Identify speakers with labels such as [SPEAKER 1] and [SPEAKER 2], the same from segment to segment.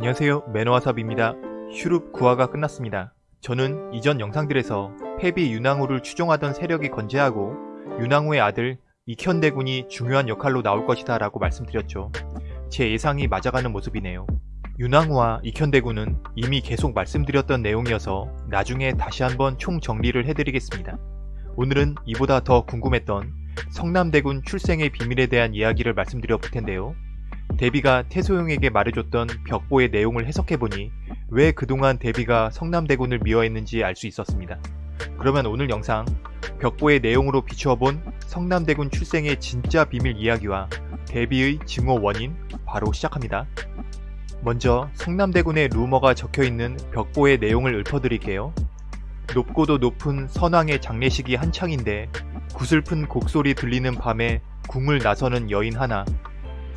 [SPEAKER 1] 안녕하세요 매너와삽입니다. 슈룹 구화가 끝났습니다. 저는 이전 영상들에서 패비 윤왕후를 추종하던 세력이 건재하고 윤왕후의 아들 이현대군이 중요한 역할로 나올 것이다 라고 말씀드렸죠. 제 예상이 맞아가는 모습이네요. 윤왕후와 이현대군은 이미 계속 말씀드렸던 내용이어서 나중에 다시 한번 총정리를 해드리겠습니다. 오늘은 이보다 더 궁금했던 성남대군 출생의 비밀에 대한 이야기를 말씀드려 볼 텐데요. 데비가 태소용에게 말해줬던 벽보의 내용을 해석해보니 왜 그동안 데비가 성남대군을 미워했는지 알 수 있었습니다. 그러면 오늘 영상 벽보의 내용으로 비추어본 성남대군 출생의 진짜 비밀 이야기와 데비의 증오 원인 바로 시작합니다. 먼저 성남대군의 루머가 적혀있는 벽보의 내용을 읊어드릴게요. 높고도 높은 선왕의 장례식이 한창인데 구슬픈 곡소리 들리는 밤에 궁을 나서는 여인 하나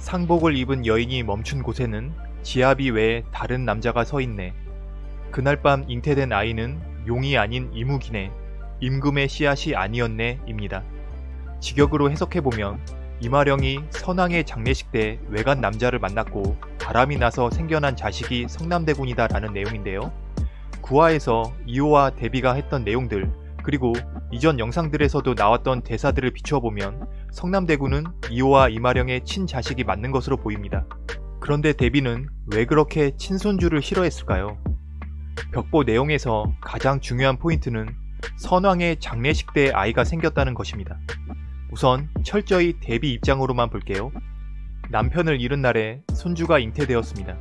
[SPEAKER 1] 상복을 입은 여인이 멈춘 곳에는 지아비 외에 다른 남자가 서 있네. 그날 밤 잉태된 아이는 용이 아닌 이무기네. 임금의 씨앗이 아니었네 입니다. 직역으로 해석해보면 이마령이 선왕의 장례식 때 외간 남자를 만났고 바람이 나서 생겨난 자식이 성남대군이다 라는 내용인데요. 구화에서 이호와 데비가 했던 내용들 그리고 이전 영상들에서도 나왔던 대사들을 비추어보면 성남대군은 이호와 이마령의 친자식이 맞는 것으로 보입니다. 그런데 데비는 왜 그렇게 친손주를 싫어했을까요? 벽보 내용에서 가장 중요한 포인트는 선왕의 장례식 때 아이가 생겼다는 것입니다. 우선 철저히 데비 입장으로만 볼게요. 남편을 잃은 날에 손주가 잉태되었습니다.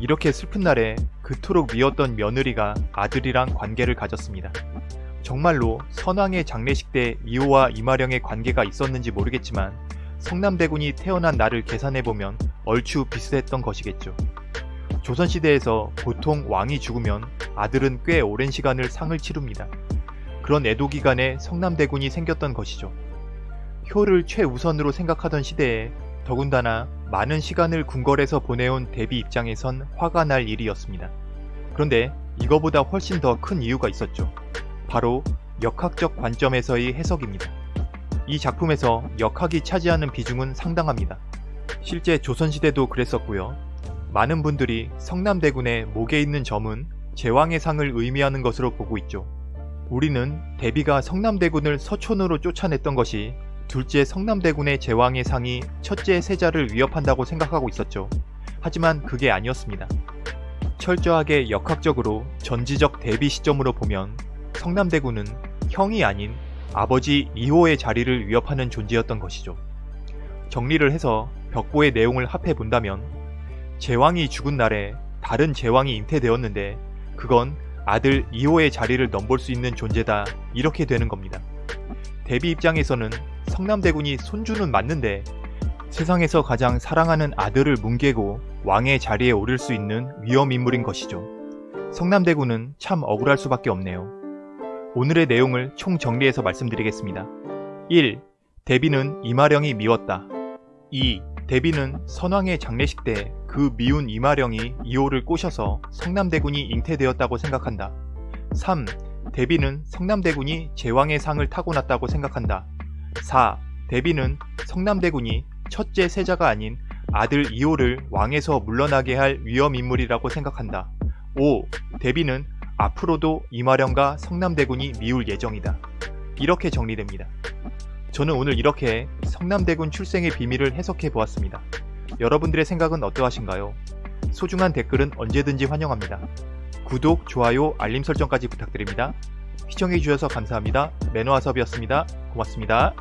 [SPEAKER 1] 이렇게 슬픈 날에 그토록 미웠던 며느리가 아들이랑 관계를 가졌습니다. 정말로 선왕의 장례식 때 이호와 이마령의 관계가 있었는지 모르겠지만 성남대군이 태어난 날을 계산해보면 얼추 비슷했던 것이겠죠. 조선시대에서 보통 왕이 죽으면 아들은 꽤 오랜 시간을 상을 치릅니다. 그런 애도 기간에 성남대군이 생겼던 것이죠. 효를 최우선으로 생각하던 시대에 더군다나 많은 시간을 궁궐에서 보내온 대비 입장에선 화가 날 일이었습니다. 그런데 이거보다 훨씬 더 큰 이유가 있었죠. 바로 역학적 관점에서의 해석입니다. 이 작품에서 역학이 차지하는 비중은 상당합니다. 실제 조선시대도 그랬었고요. 많은 분들이 성남대군의 목에 있는 점은 제왕의 상을 의미하는 것으로 보고 있죠. 우리는 대비가 성남대군을 서촌으로 쫓아냈던 것이 둘째 성남대군의 제왕의 상이 첫째 세자를 위협한다고 생각하고 있었죠. 하지만 그게 아니었습니다. 철저하게 역학적으로 전지적 대비 시점으로 보면 성남대군은 형이 아닌 아버지 2호의 자리를 위협하는 존재였던 것이죠. 정리를 해서 벽보의 내용을 합해 본다면 제왕이 죽은 날에 다른 제왕이 잉태되었는데 그건 아들 2호의 자리를 넘볼 수 있는 존재다 이렇게 되는 겁니다. 대비 입장에서는 성남대군이 손주는 맞는데 세상에서 가장 사랑하는 아들을 뭉개고 왕의 자리에 오를 수 있는 위험 인물인 것이죠. 성남대군은 참 억울할 수밖에 없네요. 오늘의 내용을 총정리해서 말씀드리겠습니다. 1. 대비는 이마령이 미웠다. 2. 대비는 선왕의 장례식 때 그 미운 이마령이 이호를 꼬셔서 성남대군이 잉태되었다고 생각한다. 3. 대비는 성남대군이 제왕의 상을 타고났다고 생각한다. 4. 대비는 성남대군이 첫째 세자가 아닌 아들 이호를 왕에서 물러나게 할 위험인물이라고 생각한다. 5. 대비는 앞으로도 이마령과 성남대군이 미울 예정이다. 이렇게 정리됩니다. 저는 오늘 이렇게 성남대군 출생의 비밀을 해석해 보았습니다. 여러분들의 생각은 어떠하신가요? 소중한 댓글은 언제든지 환영합니다. 구독, 좋아요, 알림 설정까지 부탁드립니다. 시청해주셔서 감사합니다. 매너와섭이었습니다. 고맙습니다.